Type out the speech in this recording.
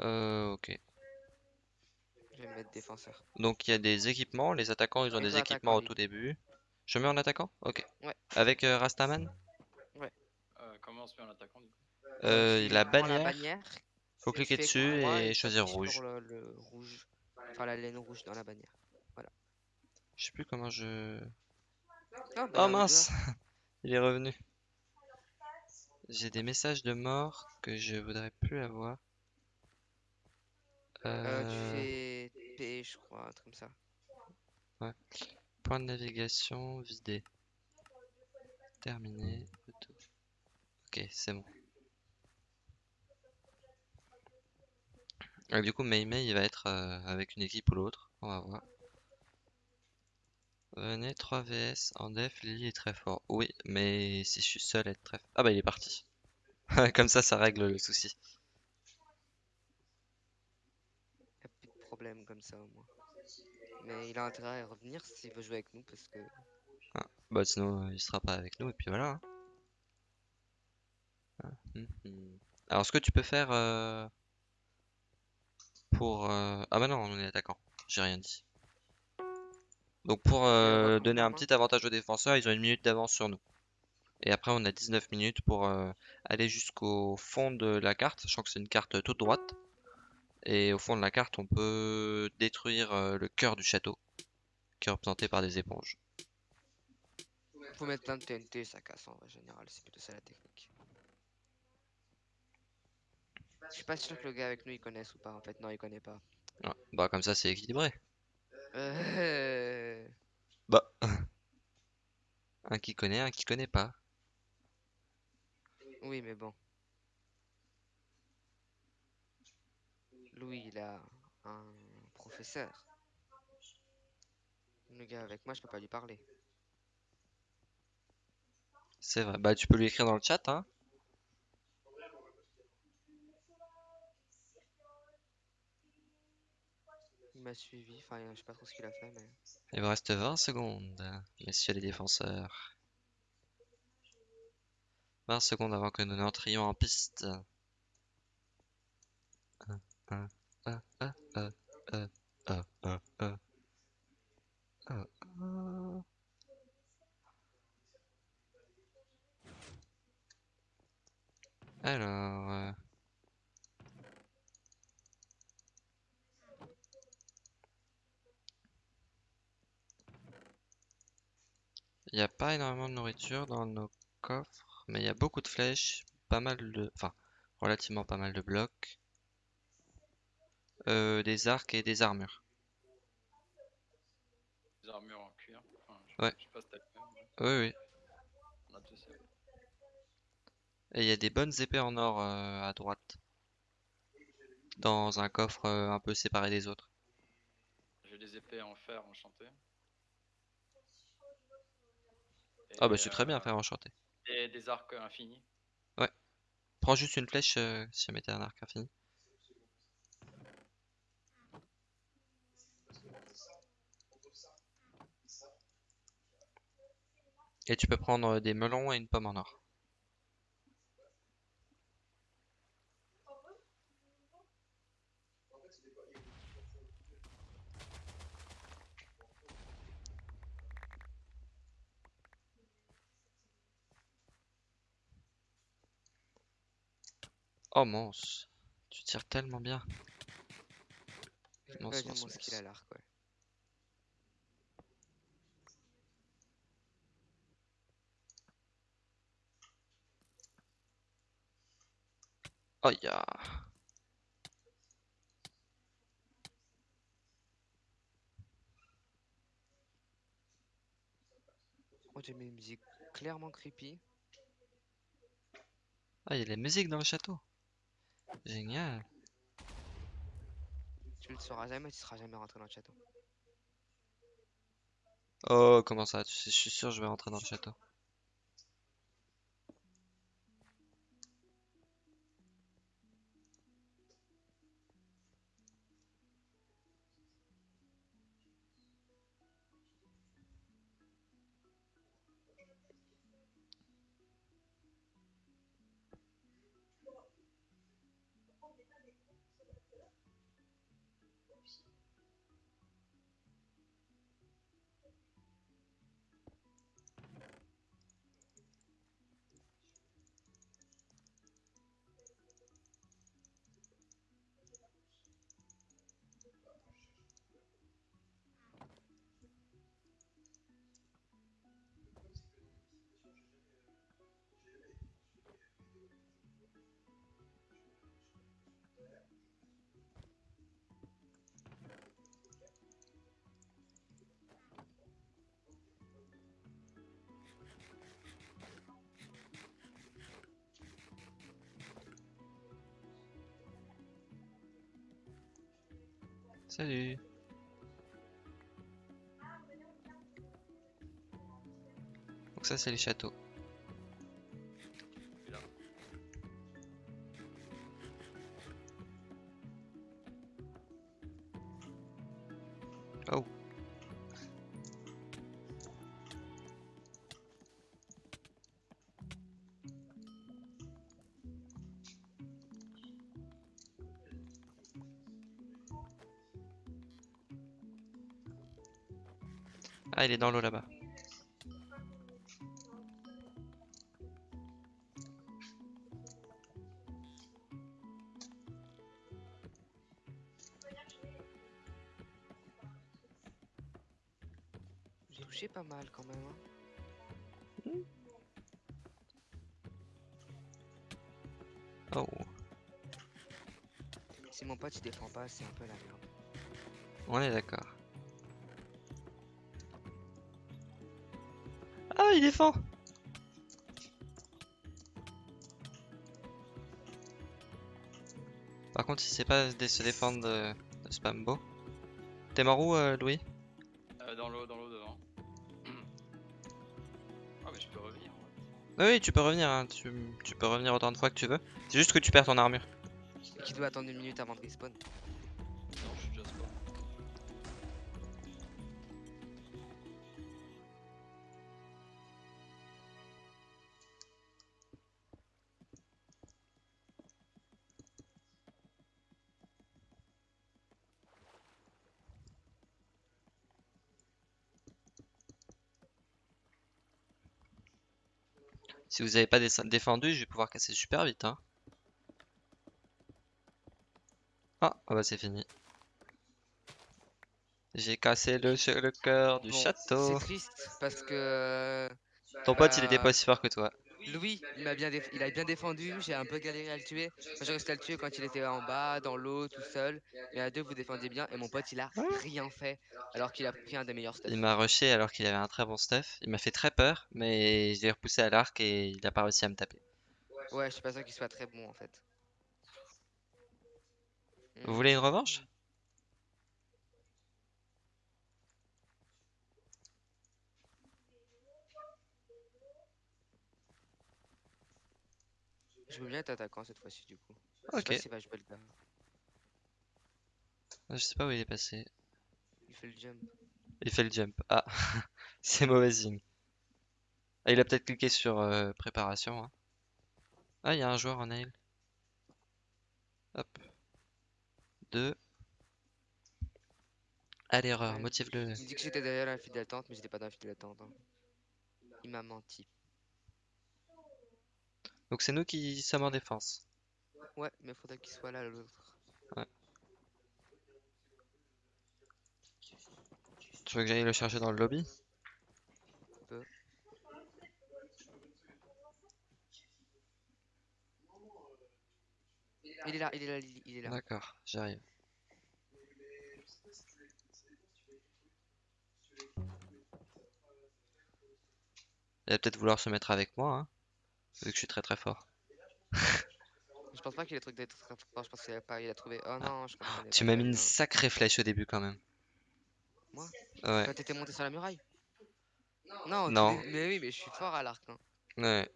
Euh, ok. Je vais me mettre défenseur. Donc il y a des équipements, les attaquants ils ont des équipements au tout début. Je mets en attaquant? Ok. Ouais. Avec euh, Rastaman? Euh, comment on se met en attaquant du coup? Euh, tu la bannière, bannière, faut cliquer dessus et choisir rouge. le, le rouge. Enfin la laine rouge dans la bannière. Je sais plus comment je... Ah, bah, Oh mince! Il est revenu. J'ai des messages de mort que je voudrais plus avoir. Euh, Euh, tu fais P, je crois, un truc comme ça. Point de navigation vidé. Terminé. Ok, c'est bon. Ah, du coup, Mei Mei, il va être euh, avec une équipe ou l'autre. On va voir. Venez, 3 VS. En def, Lily est très fort. Oui, mais si je suis seul, être très... Ah bah, il est parti. Comme ça, ça règle le souci. Y a plus de problème comme ça au moins. Mais il a intérêt à revenir s'il veut jouer avec nous parce que Bah, sinon, euh, il sera pas avec nous, et puis voilà. hein. Ah, hum, hum. Alors, ce que tu peux faire euh, pour... euh, Ah bah non, on est attaquant. J'ai rien dit. Donc pour euh, donner un reprendre, petit avantage aux défenseurs, ils ont une minute d'avance sur nous. Et après, on a 19 minutes pour aller jusqu'au fond de la carte, sachant que c'est une carte toute droite. Et au fond de la carte, on peut détruire euh, le cœur du château, qui est représenté par des éponges. faut mettre plein de TNT, ça casse en général, c'est plutôt ça la technique. Je suis pas sûr que le gars avec nous il connaisse ou pas en fait, non il connaît pas. Ouais, Bah comme ça, c'est équilibré. Euh... Bah, un qui connaît, un qui connaît pas. Oui mais bon. Louis il a un professeur. Le gars avec moi je peux pas lui parler. C'est vrai. Bah tu peux lui écrire dans le chat, hein. Il m'a suivi, enfin je sais pas trop ce qu'il a fait mais. Il vous reste 20 secondes, messieurs les défenseurs. 20 secondes avant que nous n'entrions en piste. Alors, il n'y a pas énormément de nourriture dans nos coffres, mais il y a beaucoup de flèches, pas mal de, enfin, relativement pas mal de blocs, euh, des arcs et des armures. Des armures en cuir. Enfin, je, Ouais. sais pas si Oui, oui. on a tous ça. Et il y a des bonnes épées en or euh, à droite, dans un coffre euh, un peu séparé des autres. J'ai des épées en fer enchantées. Ah bah c'est très bien, frère enchanté. Et des arcs infinis. Prends juste une flèche si jamais t'as un arc infini. Et tu peux prendre euh, des melons et une pomme en or. Oh mince, tu tires tellement bien. Ouais, mince, mince. à l'arc ouais. Oh ya. Oh j'ai mis une musique clairement creepy. Ah, il y a de la musique dans le château. Génial. Tu le sauras jamais, tu seras jamais rentré dans le château. Oh, comment ça? Je suis sûr que je vais rentrer dans le château. Salut. Donc ça c'est les châteaux. Oh. Ah, il est dans l'eau là-bas. J'ai touché pas mal quand même. hein. Oh. Si mon pote il défend pas, c'est un peu la merde. On est d'accord. Il défend Par contre, il sait pas se défendre de, de Spambo. T'es mort où, euh, Louis? Euh, dans l'eau, dans l'eau devant. Ah mais je peux revenir. ouais. Oui, oui, tu peux revenir, hein, tu, tu peux revenir autant de fois que tu veux. C'est juste que tu perds ton armure. Et qui doit attendre une minute avant de respawn. Non, je suis déjà spawn. Si vous avez pas dé- défendu, je vais pouvoir casser super vite. Hein. Ah, ah bah c'est fini. J'ai cassé le, cœur du Bon, château. C'est triste parce que Ton pote, il était euh, pas aussi fort que toi. Louis, il m'a bien, déf- il a bien défendu. J'ai un peu galéré à le tuer. Enfin, j'ai réussi à le tuer quand il était en bas, dans l'eau, tout seul. Mais à deux, vous défendiez bien. Et mon pote, il a rien fait alors qu'il a pris un des meilleurs stuff. Il m'a rushé alors qu'il avait un très bon stuff. Il m'a fait très peur, mais je l'ai repoussé à l'arc et il a pas réussi à me taper. Ouais, je suis pas sûr qu'il soit très bon en fait. Vous voulez une revanche? Je veux bien être attaquant cette fois-ci du coup. Je sais Ok. pas s'il va jouer le gars. Je sais pas où il est passé. Il fait le jump. Il fait le jump. Ah, c'est mauvais signe. Ah, il a peut-être cliqué sur euh, préparation. hein. Ah, il y a un joueur en nail. Hop. Deux. À l'erreur, Ouais. motive-le. Il dit que j'étais derrière la file d'attente, mais j'étais pas dans la file d'attente. hein. Il m'a menti. Donc c'est nous qui sommes en défense. Ouais, mais faudrait qu'il soit là l'autre. Tu veux que j'aille le chercher dans le lobby? Il est là, il est là, Lily, il est là. D'accord, j'arrive. Il va peut-être vouloir se mettre avec moi, hein, vu que je suis très très fort. Je pense pas qu'il ait truc d'être très fort, je pense qu'il a pas, il a trouvé. Oh non, je comprenais Ah. Tu m'as mis une sacrée flèche au début quand même. Moi? Ouais, Quand t'étais monté sur la muraille? Non, Non. mais oui, mais je suis fort à l'arc. hein. ouais.